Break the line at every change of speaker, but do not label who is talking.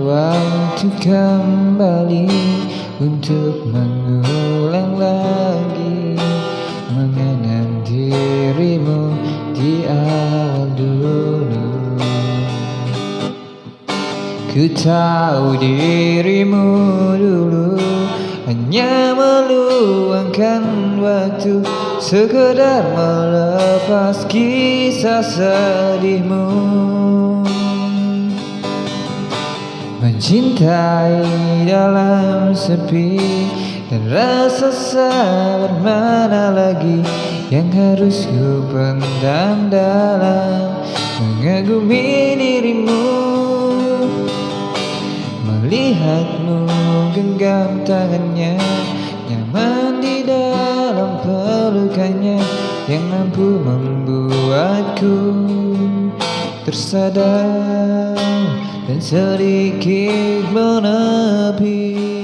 waktu kembali Untuk mengulang lagi Mengenang dirimu di awal dulu Ku tahu dirimu dulu Hanya meluangkan waktu Sekedar melepas kisah sedihmu Mencintai dalam sepi Dan rasa sabar mana lagi Yang harus ku pendam dalam Mengagumi dirimu. Melihatmu genggam tangannya Nyaman di dalam pelukannya Yang mampu membuatku tersadar dan sedikit menepi